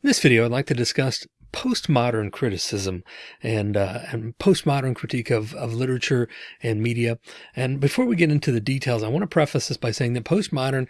In this video, I'd like to discuss postmodern criticism and uh, and postmodern critique of, of literature and media. And before we get into the details, I want to preface this by saying that postmodern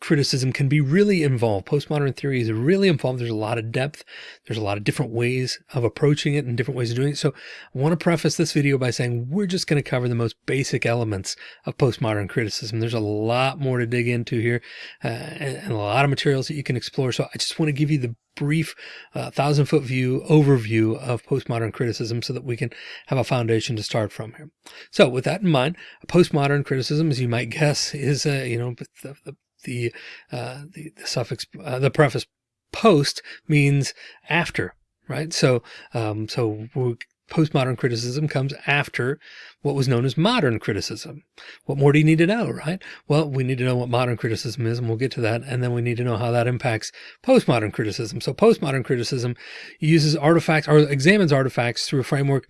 criticism can be really involved. Postmodern theory is really involved. There's a lot of depth. There's a lot of different ways of approaching it and different ways of doing it. So I want to preface this video by saying we're just going to cover the most basic elements of postmodern criticism. There's a lot more to dig into here uh, and, a lot of materials that you can explore. So I just want to give you the brief uh, thousand foot view overview of postmodern criticism so that we can have a foundation to start from here. So with that in mind, postmodern criticism, as you might guess, is, uh, you know, the, the the, uh, the, the, suffix, uh, the preface post means after, right? So, um, so postmodern criticism comes after what was known as modern criticism. What more do you need to know, right? Well, we need to know what modern criticism is, and we'll get to that. And then we need to know how that impacts postmodern criticism. So postmodern criticism uses artifacts or examines artifacts through a framework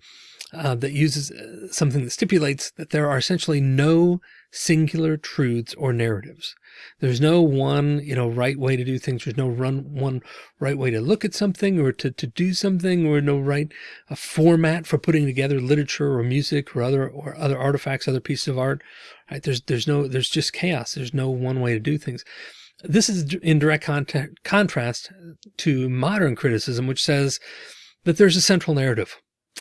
uh, that uses uh, something that stipulates that there are essentially no singular truths or narratives. There's no one, you know, right way to do things. There's no run one right way to look at something or to, to do something or no right a format for putting together literature or music or other or other artifacts, other pieces of art. Right? There's there's no there's just chaos. There's no one way to do things. This is in direct contact, contrast to modern criticism, which says that there's a central narrative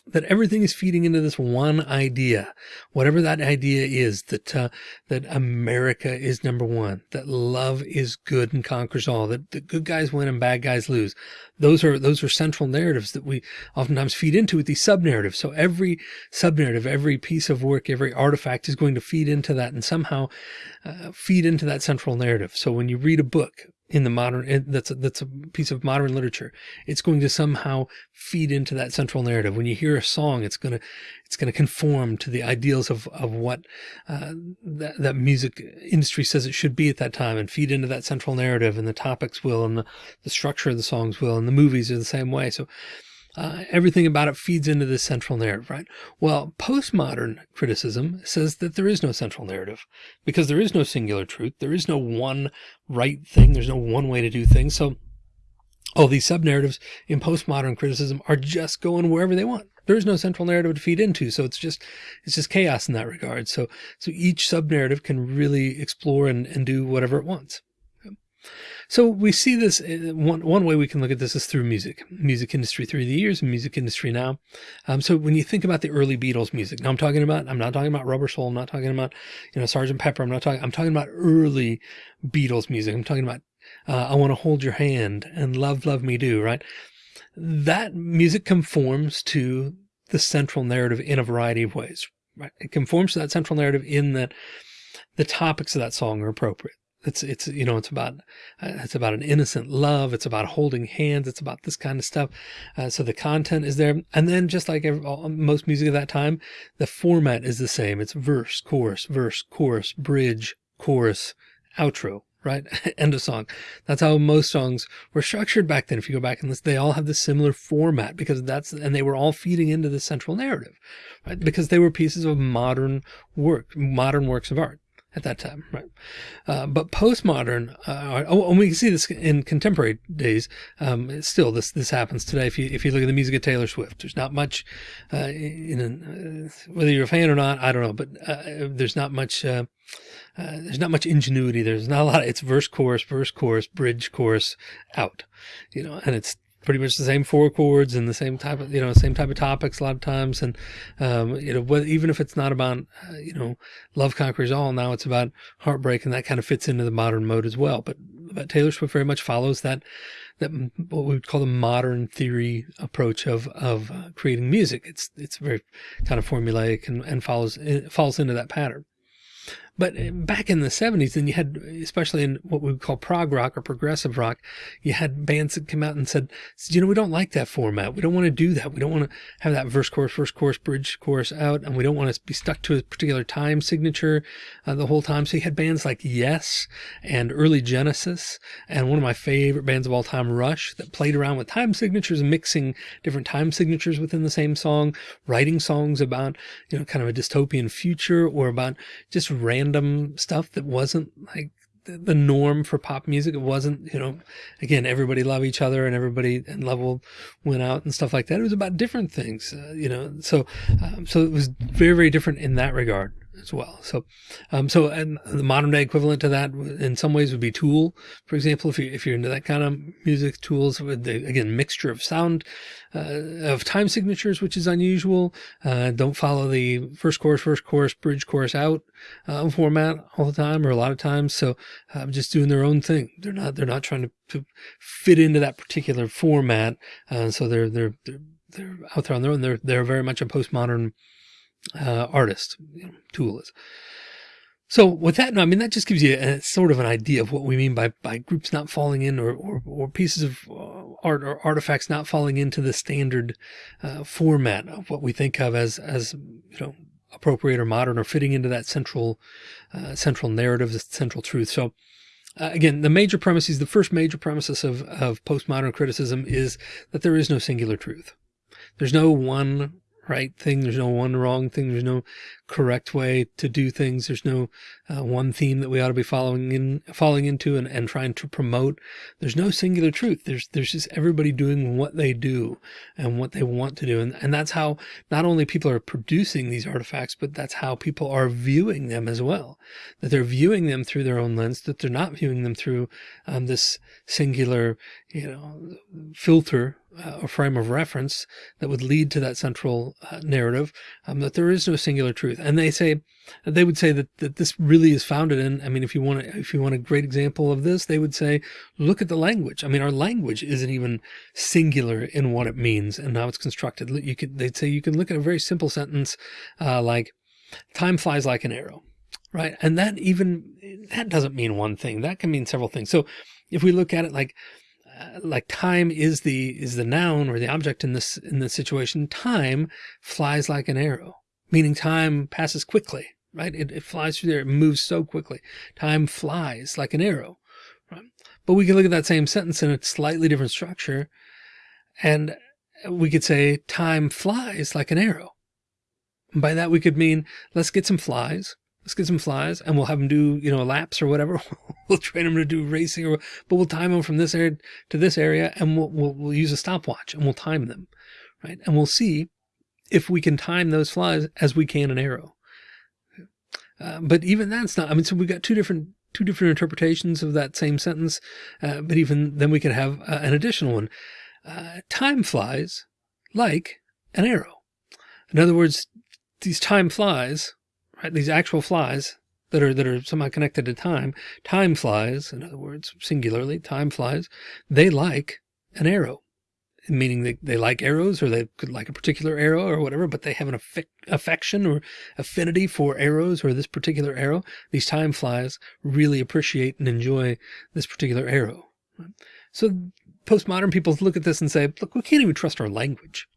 that everything is feeding into this one idea, whatever that idea is, that, uh, that America is number one, that love is good and conquers all, that the good guys win and bad guys lose. Those are, those are central narratives that we oftentimes feed into with these sub narratives. So every sub narrative, every piece of work, every artifact is going to feed into that and somehow uh, feed into that central narrative. So when you read a book, in the modern that's a, that's a piece of modern literature. It's going to somehow feed into that central narrative. When you hear a song it's going to it's going to conform to the ideals of of what uh, that, that music industry says it should be at that time and feed into that central narrative. And the topics will and the, the structure of the songs will and the movies are the same way. So uh, everything about it feeds into this central narrative, right? Well, postmodern criticism says that there is no central narrative because there is no singular truth. There is no one right thing. There's no one way to do things. So all these sub narratives in postmodern criticism are just going wherever they want. There is no central narrative to feed into. So it's just, it's just chaos in that regard. So, so each sub narrative can really explore and, and do whatever it wants. So we see this uh, one, one way we can look at this is through music, music industry through the years and music industry now. Um, so when you think about the early Beatles music, now I'm talking about, I'm not talking about Rubber Soul. I'm not talking about, you know, Sergeant Pepper. I'm not talking, I'm talking about early Beatles music. I'm talking about, uh, I want to hold your hand and love, love me do, right? That music conforms to the central narrative in a variety of ways, right? It conforms to that central narrative in that the topics of that song are appropriate. It's, it's, you know, it's about, uh, it's about an innocent love. It's about holding hands. It's about this kind of stuff. Uh, so the content is there. And then just like every, all, most music of that time, the format is the same. It's verse, chorus, verse, chorus, bridge, chorus, outro, right? End of song. That's how most songs were structured back then. If you go back and listen, they all have this similar format because that's, and they were all feeding into the central narrative, right? Because they were pieces of modern work, modern works of art at that time, right? Uh, but postmodern, uh, oh, and we can see this in contemporary days. Um, still, this this happens today. If you if you look at the music of Taylor Swift, there's not much uh, in uh, whether you're a fan or not. I don't know, but uh, there's not much. Uh, there's not much ingenuity. There's not a lot. Of, it's verse, chorus, verse, chorus, bridge, chorus, out. You know, and it's pretty much the same four chords and the same type of, you know, same type of topics a lot of times. And, um, you know, even if it's not about, uh, you know, love conquers all, now it's about heartbreak and that kind of fits into the modern mode as well. But, but Taylor Swift very much follows that, that what we would call the modern theory approach of, of uh, creating music. It's, it's very kind of formulaic and, and follows, falls into that pattern. But uh, back in the 70s, then you had, especially in what we would call prog rock or progressive rock, you had bands that come out and said, you know, we don't like that format. We don't want to do that. We don't want to have that verse, chorus, verse, chorus, bridge, chorus out. And we don't want to be stuck to a particular time signature uh, the whole time. So you had bands like Yes and early Genesis and one of my favorite bands of all time, Rush, that played around with time signatures, mixing different time signatures within the same song, writing songs about, you know, kind of a dystopian future or about just random random stuff that wasn't like the norm for pop music. It wasn't, you know, again, everybody love each other and everybody and level went out and stuff like that. It was about different things, uh, you know, so, um, so it was very, very different in that regard as well. So, um, so and the modern day equivalent to that in some ways would be Tool, for example, if you if you're into that kind of music, Tools with the again mixture of sound, uh, of time signatures, which is unusual. Uh, don't follow the first chorus, first chorus, bridge, chorus out uh, format all the time or a lot of times. So, um, just doing their own thing. They're not they're not trying to, to fit into that particular format. Uh, so they're they're they're they're out there on their own. They're they're very much a postmodern uh, artist, you know, Tool is. So with that, I mean, that just gives you a, sort of an idea of what we mean by, by groups not falling in or, or, or pieces of uh, art or artifacts not falling into the standard uh, format of what we think of as, as, you know, appropriate or modern or fitting into that central, uh, central narrative, the central truth. So uh, again, the major premises, the first major premises of, of postmodern criticism is that there is no singular truth. There's no one right thing. There's no one wrong thing. There's no correct way to do things. There's no uh, one theme that we ought to be following in, falling into and, and trying to promote. There's no singular truth. There's, there's just everybody doing what they do and what they want to do. And, and that's how not only people are producing these artifacts, but that's how people are viewing them as well, that they're viewing them through their own lens, that they're not viewing them through um, this singular, you know, filter uh, a frame of reference that would lead to that central uh, narrative, um, that there is no singular truth. And they say, they would say that, that this really is founded in, I mean, if you want to, if you want a great example of this, they would say, look at the language. I mean, our language isn't even singular in what it means and how it's constructed. You could, they'd say you can look at a very simple sentence, uh, like time flies like an arrow, right? And that even, that doesn't mean one thing. That can mean several things. So if we look at it like, uh, like time is the is the noun or the object in this in this situation time flies like an arrow meaning time passes quickly right it, it flies through there it moves so quickly time flies like an arrow right but we can look at that same sentence in a slightly different structure and we could say time flies like an arrow and by that we could mean let's get some flies let's get some flies and we'll have them do, you know, laps or whatever. we'll train them to do racing or, but we'll time them from this area to this area and we'll, we'll, we'll use a stopwatch and we'll time them. Right. And we'll see if we can time those flies as we can an arrow. Uh, but even that's not, I mean, so we've got two different, two different interpretations of that same sentence. Uh, but even then we could have uh, an additional one. Uh, time flies like an arrow. In other words, these time flies right? These actual flies that are, that are somehow connected to time, time flies, in other words, singularly, time flies, they like an arrow, meaning they, they like arrows or they could like a particular arrow or whatever, but they have an affection or affinity for arrows or this particular arrow. These time flies really appreciate and enjoy this particular arrow. So postmodern people look at this and say, look, we can't even trust our language.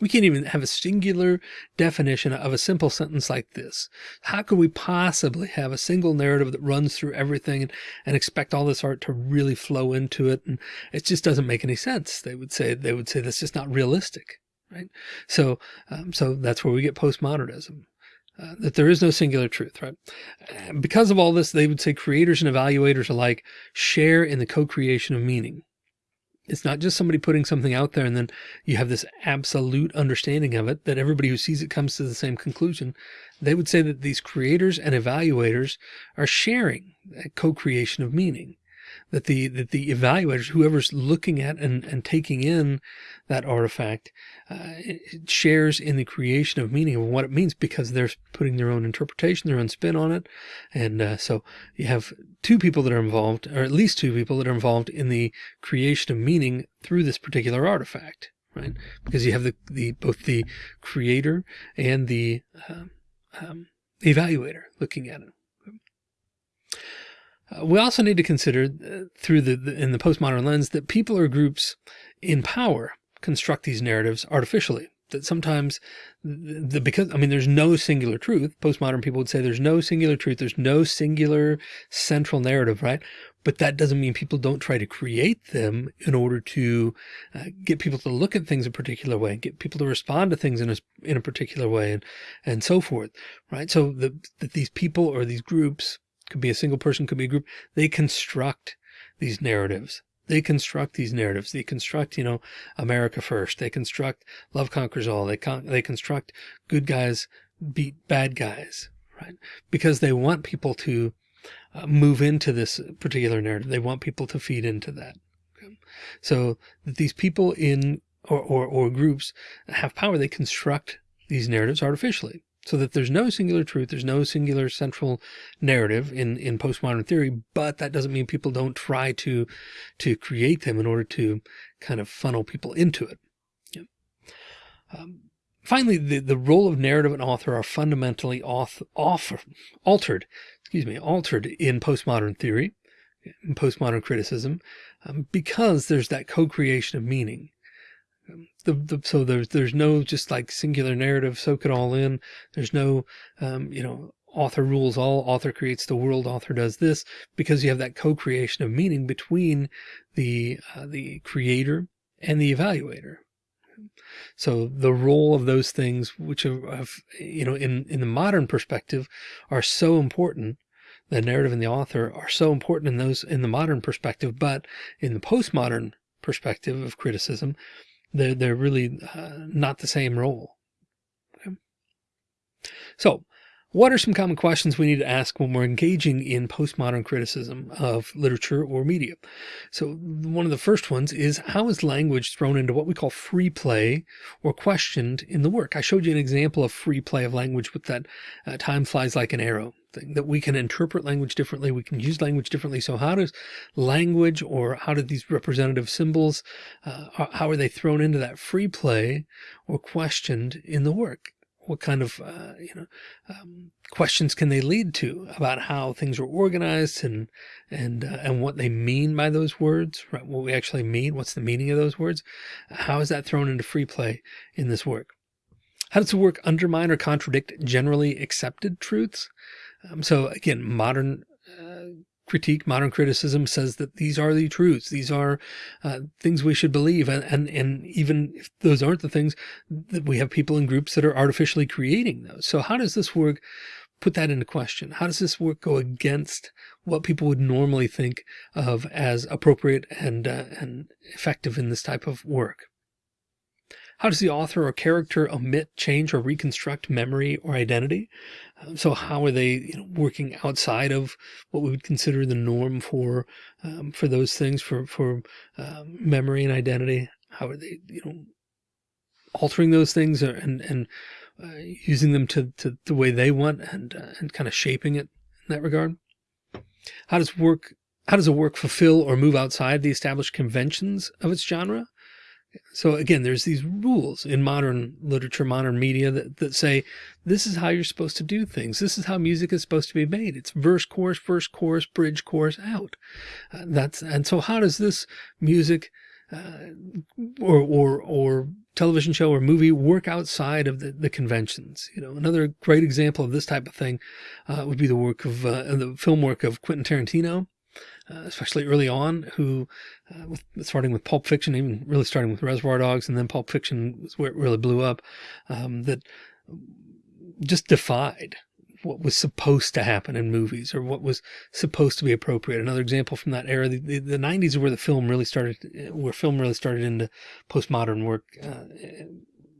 We can't even have a singular definition of a simple sentence like this. How could we possibly have a single narrative that runs through everything and, and expect all this art to really flow into it? And it just doesn't make any sense. They would say, they would say that's just not realistic. Right. So, um, so that's where we get postmodernism. Uh, that there is no singular truth, right? Because of all this, they would say creators and evaluators alike share in the co-creation of meaning. It's not just somebody putting something out there and then you have this absolute understanding of it that everybody who sees it comes to the same conclusion. They would say that these creators and evaluators are sharing that co-creation of meaning that the that the evaluators, whoever's looking at and, and taking in that artifact, uh, shares in the creation of meaning of what it means because they're putting their own interpretation, their own spin on it, and uh, so you have two people that are involved, or at least two people that are involved in the creation of meaning through this particular artifact, right? Because you have the the both the creator and the um, um, evaluator looking at it. Uh, we also need to consider uh, through the, the, in the postmodern lens that people or groups in power construct these narratives artificially. That sometimes the, the, because I mean there's no singular truth. Postmodern people would say there's no singular truth there's no singular central narrative right? But that doesn't mean people don't try to create them in order to uh, get people to look at things a particular way get people to respond to things in a in a particular way and and so forth right? So the, that these people or these groups could be a single person, could be a group. They construct these narratives. They construct these narratives. They construct, you know, America first. They construct love conquers all. They con they construct good guys beat bad guys, right? Because they want people to uh, move into this particular narrative. They want people to feed into that. Okay? So these people in or, or, or groups have power. They construct these narratives artificially so that there's no singular truth. There's no singular central narrative in, in postmodern theory, but that doesn't mean people don't try to, to create them in order to kind of funnel people into it. Yeah. Um, finally, the, the role of narrative and author are fundamentally off, altered, excuse me, altered in postmodern theory, in postmodern criticism, um, because there's that co-creation of meaning the, the, so there's there's no just like singular narrative soak it all in. There's no um, you know author rules all author creates the world author does this because you have that co-creation of meaning between the uh, the creator and the evaluator. So the role of those things which have you know in in the modern perspective are so important the narrative and the author are so important in those in the modern perspective but in the postmodern perspective of criticism they're, they're really uh, not the same role. Okay. So what are some common questions we need to ask when we're engaging in postmodern criticism of literature or media? So one of the first ones is how is language thrown into what we call free play or questioned in the work? I showed you an example of free play of language with that uh, time flies like an arrow thing that we can interpret language differently. We can use language differently. So how does language or how do these representative symbols, uh, how are they thrown into that free play or questioned in the work? What kind of, uh, you know, um, questions can they lead to about how things are organized and, and, uh, and what they mean by those words, right? What we actually mean, what's the meaning of those words? How is that thrown into free play in this work? How does the work undermine or contradict generally accepted truths? Um, so again, modern uh, critique, modern criticism says that these are the truths. These are uh, things we should believe. And, and, and even if those aren't the things that we have people in groups that are artificially creating those. So how does this work put that into question? How does this work go against what people would normally think of as appropriate and, uh, and effective in this type of work? How does the author or character omit, change, or reconstruct memory or identity? Um, so how are they you know, working outside of what we would consider the norm for um, for those things for for um, memory and identity? How are they you know altering those things and and uh, using them to, to the way they want and uh, and kind of shaping it in that regard? How does work how does a work fulfill or move outside the established conventions of its genre? So again, there's these rules in modern literature, modern media that, that say, this is how you're supposed to do things. This is how music is supposed to be made. It's verse, chorus, verse, chorus, bridge, chorus, out. Uh, that's, and so how does this music, uh, or, or, or television show or movie work outside of the, the conventions? You know, another great example of this type of thing, uh, would be the work of, uh, the film work of Quentin Tarantino. Uh, especially early on, who, uh, with, starting with Pulp Fiction, even really starting with Reservoir Dogs, and then Pulp Fiction was where it really blew up, um, that just defied what was supposed to happen in movies or what was supposed to be appropriate. Another example from that era, the, the, the 90s where the film really started, where film really started into postmodern work, uh,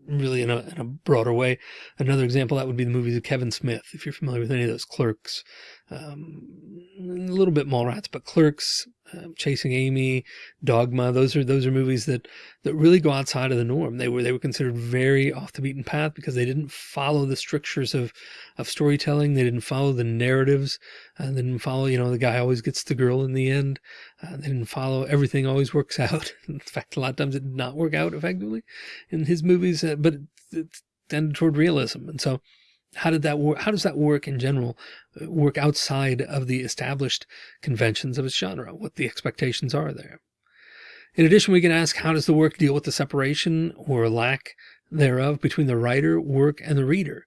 really in a, in a broader way. Another example that would be the movies of Kevin Smith. If you're familiar with any of those clerks, um, a little bit Mallrats, but Clerks, uh, Chasing Amy, Dogma. Those are those are movies that that really go outside of the norm. They were they were considered very off the beaten path because they didn't follow the strictures of of storytelling. They didn't follow the narratives. and they didn't follow you know the guy always gets the girl in the end. Uh, they didn't follow everything always works out. in fact, a lot of times it did not work out effectively in his movies, uh, but it, it tended toward realism. And so how did that work? How does that work in general uh, work outside of the established conventions of its genre? What the expectations are there? In addition, we can ask, how does the work deal with the separation or lack thereof between the writer, work, and the reader?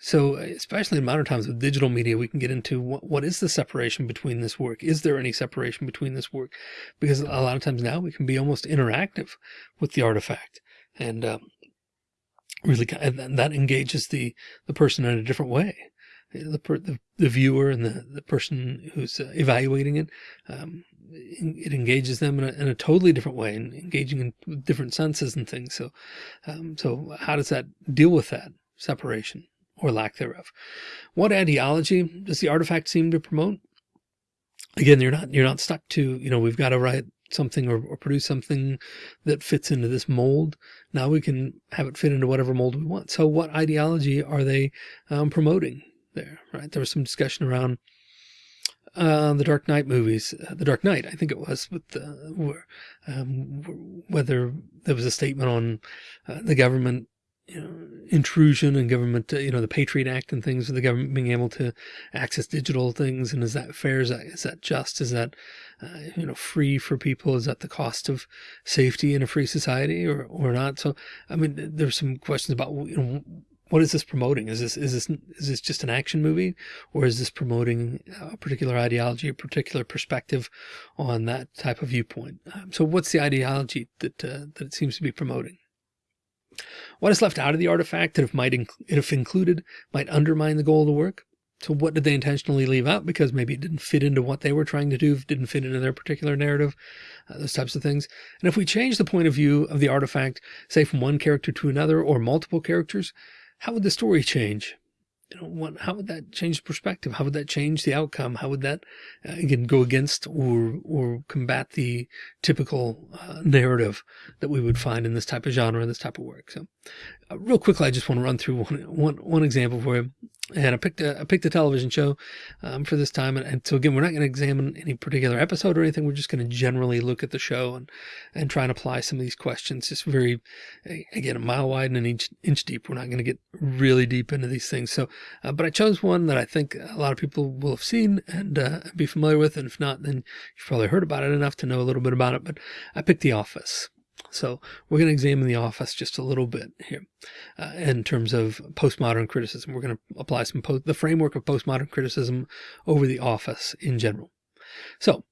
So especially in modern times with digital media, we can get into what, what is the separation between this work? Is there any separation between this work? Because a lot of times now we can be almost interactive with the artifact. And um, really and that engages the the person in a different way the, the, the viewer and the, the person who's uh, evaluating it. Um, it engages them in a, in a, totally different way and engaging in different senses and things. So, um, so how does that deal with that separation or lack thereof? What ideology does the artifact seem to promote? Again, you're not, you're not stuck to, you know, we've got to write something or, or, produce something that fits into this mold. Now we can have it fit into whatever mold we want. So what ideology are they um, promoting there, right? There was some discussion around uh, the Dark Knight movies, uh, the Dark Knight, I think it was, with the, um, whether there was a statement on uh, the government you know, intrusion and government, uh, you know, the Patriot Act and things, the government being able to access digital things. And is that fair? Is that, is that just? Is that, uh, you know, free for people? Is that the cost of safety in a free society or, or not? So, I mean, there's some questions about, you know, what is this promoting? Is this, is this, is this just an action movie or is this promoting a particular ideology, a particular perspective on that type of viewpoint? Um, so what's the ideology that, uh, that it seems to be promoting? What is left out of the artifact that if might if included might undermine the goal of the work? So what did they intentionally leave out because maybe it didn't fit into what they were trying to do, didn't fit into their particular narrative, uh, those types of things. And if we change the point of view of the artifact, say from one character to another or multiple characters, how would the story change? You know, what, how would that change the perspective? How would that change the outcome? How would that uh, again go against or or combat the typical uh, narrative that we would find in this type of genre, and this type of work? So, uh, real quickly, I just want to run through one one one example for you. And I picked a I picked a television show um, for this time, and, and, so again, we're not going to examine any particular episode or anything. We're just going to generally look at the show and and try and apply some of these questions. Just very again, a mile wide and an inch inch deep. We're not going to get really deep into these things. So uh, but I chose one that I think a lot of people will have seen and uh, be familiar with. And if not, then you've probably heard about it enough to know a little bit about it. But I picked The Office. So we're going to examine The Office just a little bit here uh, in terms of postmodern criticism. We're going to apply some the framework of postmodern criticism over The Office in general. So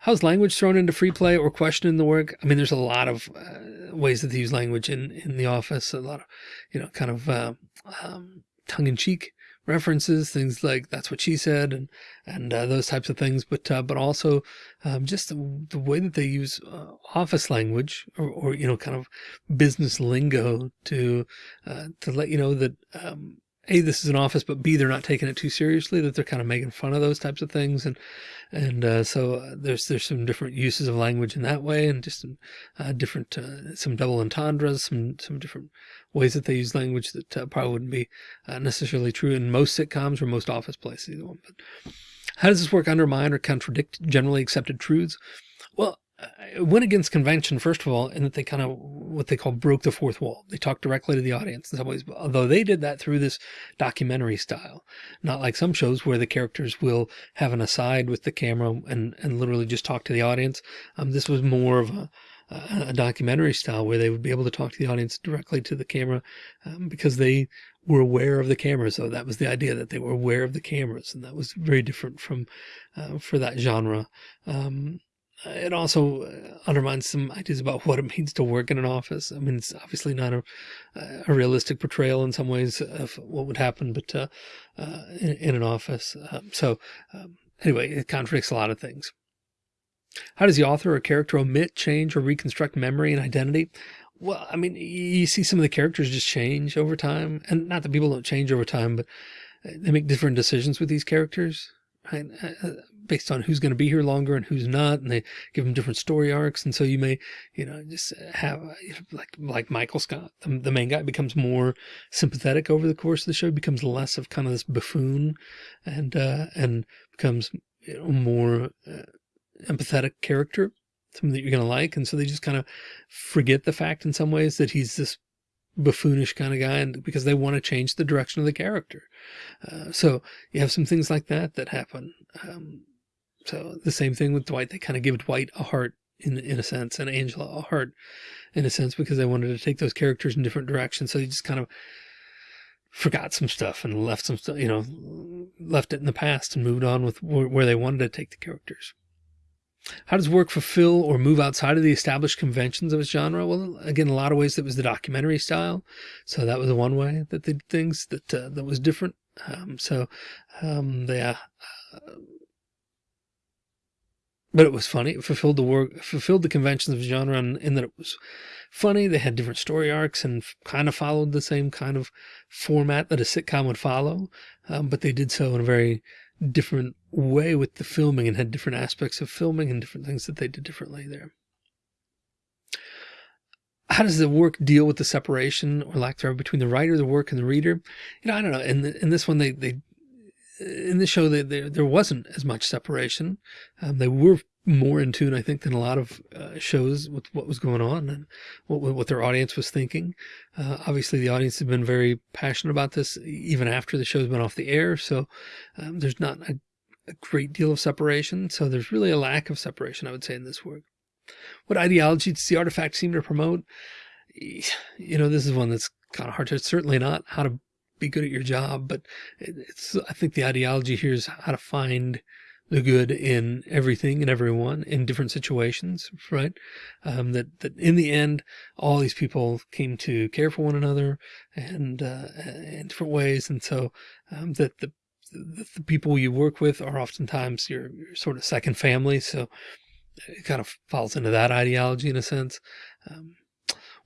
how's language thrown into free play or questioned in the work? I mean, there's a lot of uh, ways that they use language in, in The Office, a lot of, you know, kind of uh, um, tongue-in-cheek references, things like that's what she said and, and uh, those types of things. But, uh, but also um, just the, the, way that they use uh, office language or, or, you know, kind of business lingo to, uh, to let you know that, um, a, this is an office, but B, they're not taking it too seriously, that they're kind of making fun of those types of things. And, and, uh, so uh, there's, there's some different uses of language in that way and just some, uh, different, uh, some double entendres, some, some different ways that they use language that uh, probably wouldn't be uh, necessarily true in most sitcoms or most office places. Either one. But how does this work undermine or contradict generally accepted truths? Well, it went against convention, first of all, in that they kind of what they call broke the fourth wall. They talked directly to the audience in some ways, although they did that through this documentary style, not like some shows where the characters will have an aside with the camera and, and literally just talk to the audience. Um, this was more of a, a documentary style where they would be able to talk to the audience directly to the camera um, because they were aware of the cameras. So that was the idea that they were aware of the cameras. And that was very different from uh, for that genre. Um, it also uh, undermines some ideas about what it means to work in an office. I mean, it's obviously not a, a realistic portrayal in some ways of what would happen, but uh, uh, in, in, an office. Um, so um, anyway, it contradicts a lot of things. How does the author or character omit, change, or reconstruct memory and identity? Well, I mean, you see some of the characters just change over time. And not that people don't change over time, but they make different decisions with these characters. Right? Uh, based on who's going to be here longer and who's not. And they give them different story arcs. And so you may, you know, just have like, like Michael Scott, the, the main guy becomes more sympathetic over the course of the show, becomes less of kind of this buffoon and, uh, and becomes you know, more uh, empathetic character, something that you're going to like. And so they just kind of forget the fact in some ways that he's this buffoonish kind of guy and because they want to change the direction of the character. Uh, so you have some things like that that happen. Um, so the same thing with Dwight, they kind of give Dwight a heart in, in a sense and Angela a heart in a sense because they wanted to take those characters in different directions. So they just kind of forgot some stuff and left some stuff, you know, left it in the past and moved on with where they wanted to take the characters. How does work fulfill or move outside of the established conventions of its genre? Well, again, a lot of ways that was the documentary style. So that was the one way that they did things that, uh, that was different. Um, so um, they, uh, but it was funny. It fulfilled the work, fulfilled the conventions of genre in, in that it was funny. They had different story arcs and kind of followed the same kind of format that a sitcom would follow. Um, but they did so in a very different way with the filming and had different aspects of filming and different things that they did differently there. How does the work deal with the separation or lack thereof between the writer, the work, and the reader? You know, I don't know. In, the, in this one, they, they in the show there, there wasn't as much separation. Um, they were more in tune, I think, than a lot of uh, shows with what was going on and what, what their audience was thinking. Uh, obviously, the audience has been very passionate about this even after the show's been off the air. So um, there's not a, a great deal of separation. So there's really a lack of separation, I would say, in this work. What ideology does the artifact seem to promote? You know, this is one that's kind of hard to, certainly not how to be good at your job. But it's, I think the ideology here is how to find the good in everything and everyone in different situations, right? Um, that, that in the end, all these people came to care for one another and, uh, in different ways. And so, um, that the, the, the, people you work with are oftentimes your, your sort of second family. So it kind of falls into that ideology in a sense. Um,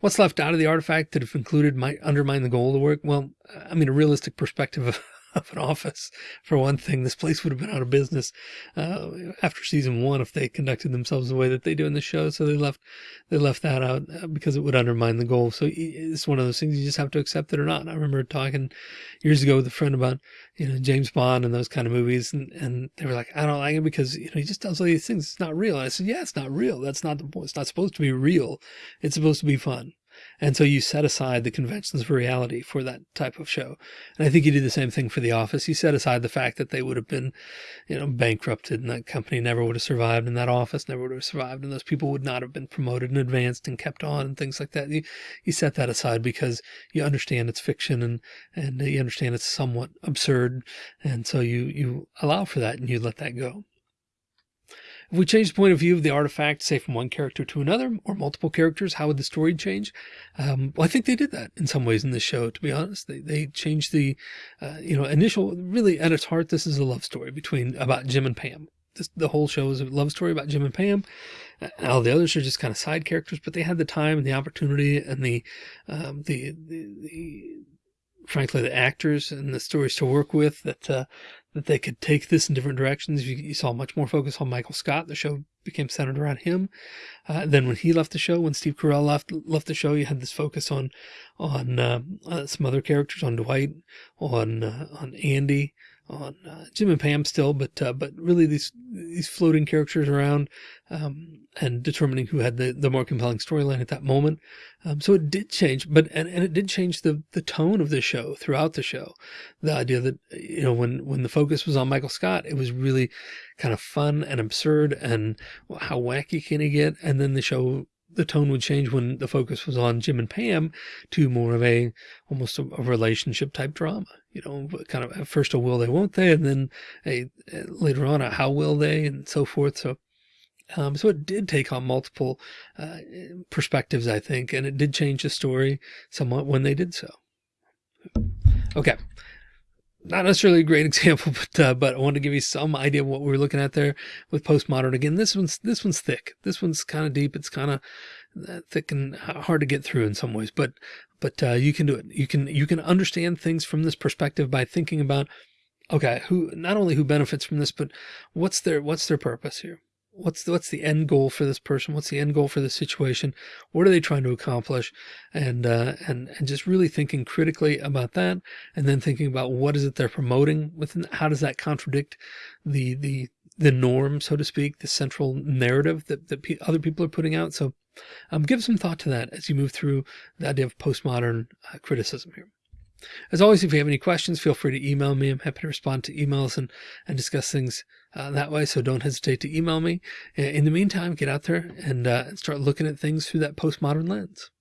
What's left out of the artifact that if included might undermine the goal of the work? Well, I mean, a realistic perspective of, an office. For one thing, this place would have been out of business uh, after season one if they conducted themselves the way that they do in the show. So they left they left that out uh, because it would undermine the goal. So it's one of those things you just have to accept it or not. I remember talking years ago with a friend about you know James Bond and those kind of movies, and and they were like, I don't like it because you know he just does all these things. It's not real. And I said, Yeah, it's not real. That's not the point. It's not supposed to be real. It's supposed to be fun. And so you set aside the conventions of reality for that type of show. And I think you did the same thing for The Office. You set aside the fact that they would have been, you know, bankrupted and that company never would have survived and that office never would have survived and those people would not have been promoted and advanced and kept on and things like that. You, you set that aside because you understand it's fiction and, and you understand it's somewhat absurd. And so you, you allow for that and you let that go. If we change the point of view of the artifact, say from one character to another or multiple characters, how would the story change? Um, well, I think they did that in some ways in this show, to be honest. They, they changed the, uh, you know, initial, really at its heart, this is a love story between, about Jim and Pam. This, the whole show is a love story about Jim and Pam. All the others are just kind of side characters, but they had the time and the opportunity and the, um, the, the, the, frankly, the actors and the stories to work with that, uh, that they could take this in different directions. You, you, saw much more focus on Michael Scott. The show became centered around him. Uh, then when he left the show, when Steve Carell left left the show, you had this focus on on uh, uh, some other characters, on Dwight, on uh, on Andy, on uh, Jim and Pam still, but uh, but really these these floating characters around um, and determining who had the the more compelling storyline at that moment. Um, so it did change, but and, and it did change the the tone of the show throughout the show. The idea that you know when when the focus was on Michael Scott, it was really kind of fun and absurd and how wacky can he get, and then the show the tone would change when the focus was on Jim and Pam to more of a almost a, a relationship type drama. You know, kind of at first a will they, won't they, and then a, later on a how will they, and so forth. So, um, so it did take on multiple uh, perspectives, I think, and it did change the story somewhat when they did so. Okay not necessarily a great example, but uh, but I wanted to give you some idea of what we are looking at there with postmodern. Again, this one's this one's thick. This one's kind of deep. It's kind of uh, thick and hard to get through in some ways, but but uh, you can do it. You can you can understand things from this perspective by thinking about okay, who not only who benefits from this, but what's their what's their purpose here what's the, what's the end goal for this person? What's the end goal for this situation? What are they trying to accomplish? And, uh, and, and just really thinking critically about that and then thinking about what is it they're promoting within, how does that contradict the, the, the norm, so to speak, the central narrative that, that other people are putting out. So, um, give some thought to that as you move through the idea of postmodern uh, criticism here. As always, if you have any questions, feel free to email me. I'm happy to respond to emails and, and discuss things uh, that way. So don't hesitate to email me. In the meantime, get out there and uh, start looking at things through that postmodern lens.